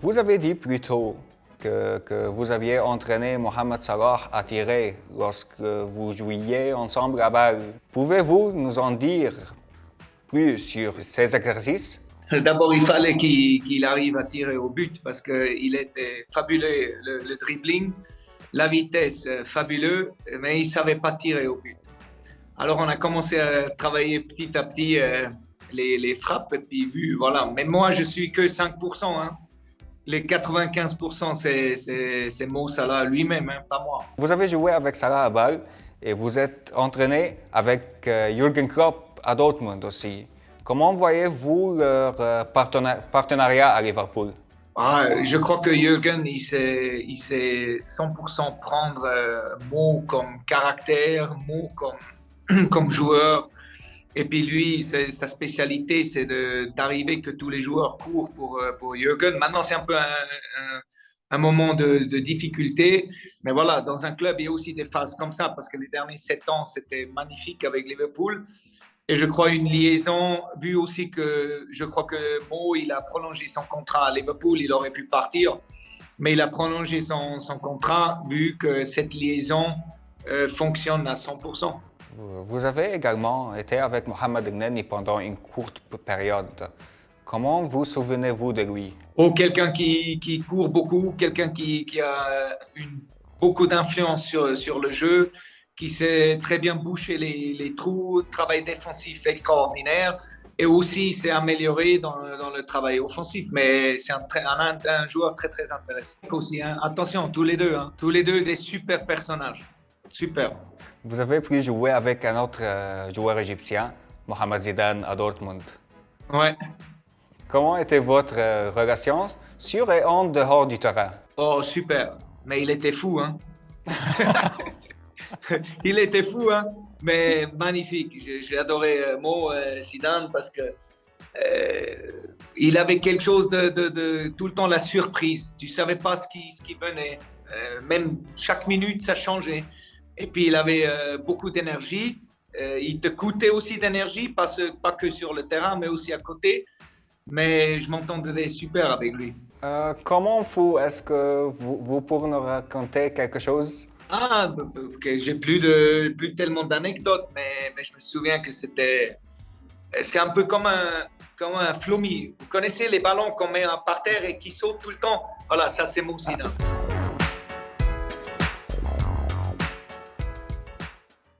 Vous avez dit plus tôt que, que vous aviez entraîné Mohamed Salah à tirer lorsque vous jouiez ensemble à balle. Pouvez-vous nous en dire plus sur ces exercices? D'abord, il fallait qu'il arrive à tirer au but parce qu'il était fabuleux, le, dribbling, la vitesse, euh, fabuleux, mais il ne savait pas tirer au but. Alors, on a commencé à travailler petit à petit euh, les, les, frappes et puis voilà. Mais moi, je suis que 5%. Hein. Les 95%, c'est Mo Salah lui-même, hein, pas moi. Vous avez joué avec Salah à balle et vous êtes entraîné avec euh, Jürgen Klopp à Dortmund aussi. Comment voyez-vous leur euh, partenariat à Liverpool? Ah, Je crois que Jürgen, il sait, il sait 100% prendre euh, Mo comme caractère, Mo comme, comme joueur. Et puis lui, sa spécialité, c'est d'arriver que tous les joueurs courent pour, euh, pour Jürgen. Maintenant, c'est un peu un, moment de, difficulté. Mais voilà, dans un club, il y a aussi des phases comme ça, parce que les derniers sept ans, c'était magnifique avec Liverpool. Et je crois une liaison, vu aussi que je crois que Mo, il a prolongé son contrat à Liverpool, il aurait pu partir, mais il a prolongé son, son contrat vu que cette liaison euh, fonctionne à 100%. Vous avez également été avec Mohamed Gnani pendant une courte période. Comment vous souvenez-vous de lui? Oh, quelqu'un qui, court beaucoup, quelqu'un qui, a une, beaucoup d'influence sur, sur le jeu, qui sait très bien boucher les, trous, travail défensif extraordinaire, et aussi s'est amélioré dans, le travail offensif. Mais c'est un, un, un, joueur très très intéressant aussi. Hein. Attention, tous les deux, hein. tous les deux des super personnages. Super. Vous avez pu jouer avec un autre euh, joueur égyptien, Mohamed Zidane, à Dortmund. Ouais. Comment était votre euh, relation sur et en dehors du terrain? Oh, super. Mais il était fou, hein Il était fou, hein Mais magnifique. J'ai adoré euh, Mo Zidane parce que euh, il avait quelque chose de, de, de, tout le temps la surprise. Tu savais pas ce qui, ce qui venait. Euh, même chaque minute, ça changeait. Et puis, il avait euh, beaucoup d'énergie. Euh, il te coûtait aussi d'énergie, pas, pas, que sur le terrain, mais aussi à côté. Mais je m'entendais super avec lui. Euh, comment vous, est-ce que vous, vous, pourriez nous raconter quelque chose? Ah, okay, j'ai plus, de, plus tellement d'anecdotes, mais, mais, je me souviens que c'était... C'est un peu comme un, comme un flummi. Vous connaissez les ballons qu'on met par terre et qui sautent tout le temps? Voilà, ça c'est Moussina.